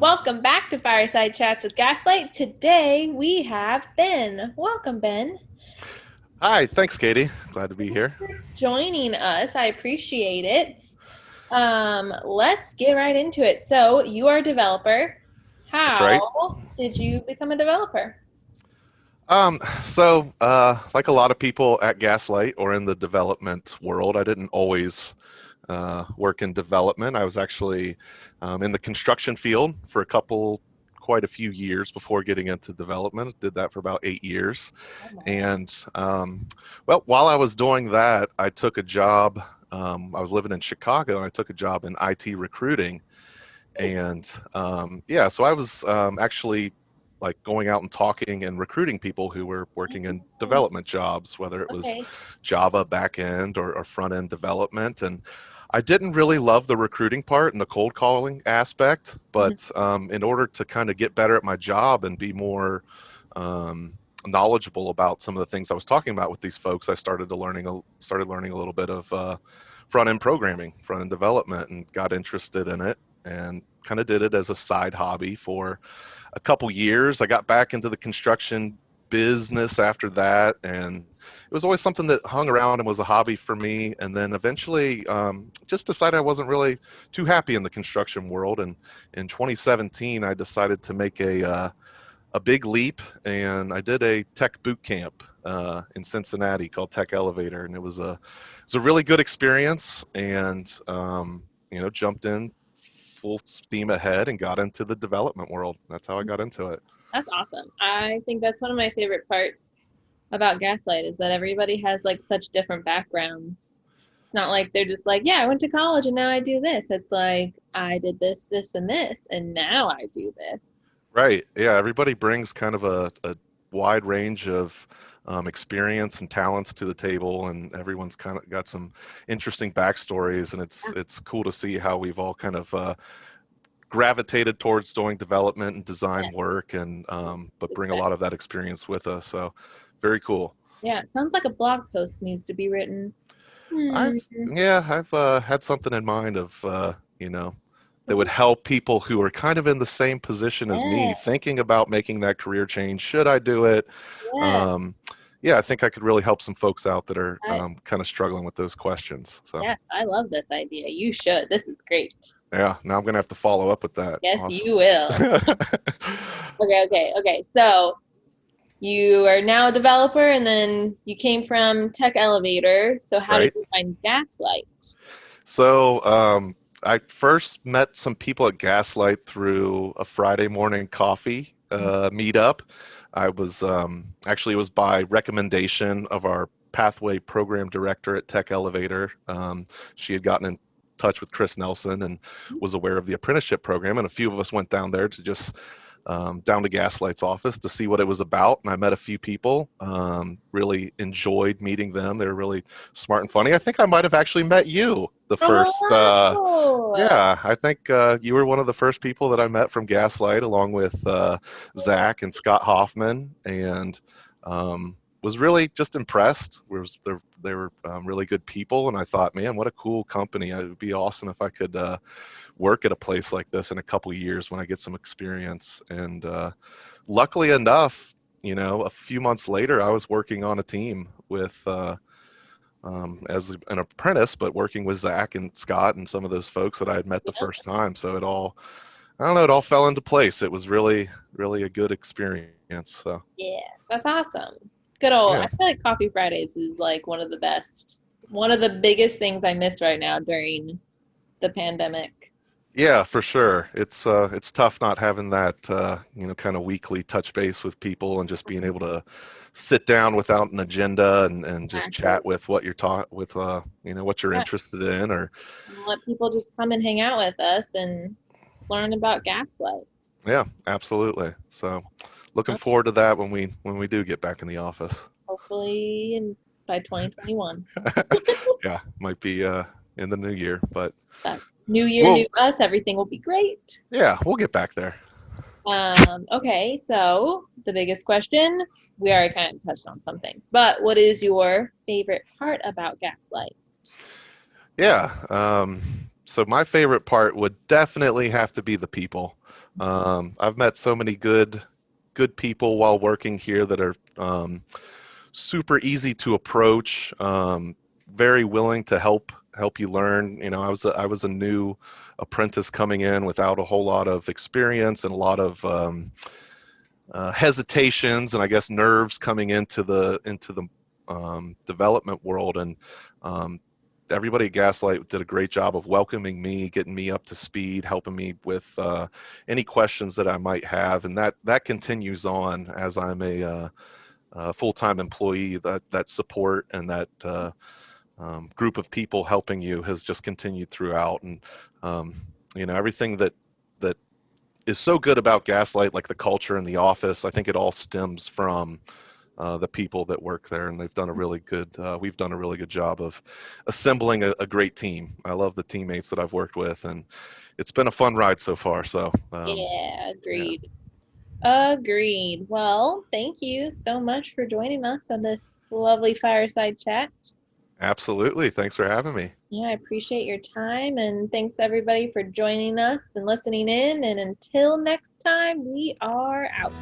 Welcome back to Fireside Chats with Gaslight. Today we have Ben. Welcome, Ben. Hi, thanks, Katie. Glad to be here. Joining us, I appreciate it. Um, let's get right into it. So, you are a developer. How right. did you become a developer? Um, so, uh, like a lot of people at Gaslight or in the development world, I didn't always uh, work in development. I was actually um, in the construction field for a couple, quite a few years before getting into development. Did that for about eight years. And, um, well, while I was doing that, I took a job. Um, I was living in Chicago and I took a job in IT recruiting. And um, yeah, so I was um, actually like going out and talking and recruiting people who were working in Oh. development jobs, whether it was Okay. Java backend or, or front end development. And I didn't really love the recruiting part and the cold calling aspect, but um, in order to kind of get better at my job and be more um, knowledgeable about some of the things I was talking about with these folks, I started to learning a, started learning a little bit of uh, front end programming, front end development, and got interested in it and kind of did it as a side hobby for a couple years. I got back into the construction business after that and it was always something that hung around and was a hobby for me and then eventually um, just decided i wasn't really too happy in the construction world and in 2017 i decided to make a, uh, a big leap and i did a tech boot camp uh, in cincinnati called tech elevator and it was a it was a really good experience and um, you know jumped in full steam ahead and got into the development world. That's how i got into it. That's awesome. I think that's one of my favorite parts about Gaslight is that everybody has like such different backgrounds. It's not like they're just like, yeah, I went to college and now I do this. It's like I did this, this, and this, and now I do this. Right. Yeah. Everybody brings kind of a, a wide range of um, experience and talents to the table, and everyone's kind of got some interesting backstories, and it's it's cool to see how we've all kind of uh, gravitated towards doing development and design Yeah. work, and um, but bring a lot of that experience with us. So, very cool. Yeah, it sounds like a blog post needs to be written. I've Hmm. yeah, I've uh, had something in mind of uh, you know that would help people who are kind of in the same position as Yeah. me, thinking about making that career change. Should I do it? Yeah, um, yeah, I think I could really help some folks out that are um, kind of struggling with those questions. So yeah. yes, I love this idea. You should. This is great. Yeah. Now I'm gonna have to follow up with that. Yes, Awesome. you will. Okay, okay, okay. So you are now a developer and then you came from Tech Elevator. So how Right. did you find Gaslight? so um, I first met some people at Gaslight through a Friday morning coffee uh, meetup. I was um, actually it was by recommendation of our pathway program director at Tech Elevator. Um, she had gotten in touch with Chris Nelson and was aware of the apprenticeship program, and a few of us went down there to just um, down to Gaslight's office to see what it was about. And I met a few people. Um, really enjoyed meeting them. They were really smart and funny. I think I might have actually met you the first. Uh, Oh, yeah, I think uh, you were one of the first people that I met from Gaslight, along with uh, Zach and Scott Hoffman, and um, was really just impressed. Was they they were um, really good people, and I thought, man, what a cool company! It would be awesome if I could uh, work at a place like this in a couple years when I get some experience. And uh, luckily enough, you know, a few months later, I was working on a team with. Uh, um, as an apprentice, but working with Zach and Scott and some of those folks that I had met the Yeah. first time. So it all, I don't know, it all fell into place. It was really, really a good experience. So yeah, that's awesome. Good old. Yeah. I feel like Coffee Fridays is like one of the best, one of the biggest things I miss right now during the pandemic. yeah, for sure. It's uh, it's tough not having that uh, you know kind of weekly touch base with people and just being able to sit down without an agenda and, and just chat with what you're taught with uh, you know what you're Yeah. interested in or let people just come and hang out with us and learn about Gaslight. yeah, absolutely. So looking Okay. forward to that when we when we do get back in the office. Hopefully, in by 2021. yeah, might be uh, in the new year, but New year, Well- new us. Everything will be great. yeah, we'll get back there. Um, okay, so the biggest question we already kind of touched on some things, but what is your favorite part about Gaslight? Yeah, um, so my favorite part would definitely have to be the people. Um, I've met so many good, good people while working here that are um, super easy to approach, um, very willing to help help you learn. You know, I was a, I was a new apprentice coming in without a whole lot of experience and a lot of um, uh, hesitations and I guess nerves coming into the into the um, development world and um, everybody at Gaslight did a great job of welcoming me, getting me up to speed, helping me with uh, any questions that I might have, and that that continues on as I'm a, uh, a full-time employee. That that support and that uh, um, group of people helping you has just continued throughout, and um, you know everything that that is so good about Gaslight, like the culture in the office. I think it all stems from uh, the people that work there, and they've done a really good. Uh, we've done a really good job of assembling a, a, great team. I love the teammates that I've worked with, and it's been a fun ride so far. So um, yeah, agreed. Yeah. Agreed. Well, thank you so much for joining us on this lovely fireside chat. Absolutely. Thanks for having me. Yeah, I appreciate your time and thanks everybody for joining us and listening in. And until next time, we are out.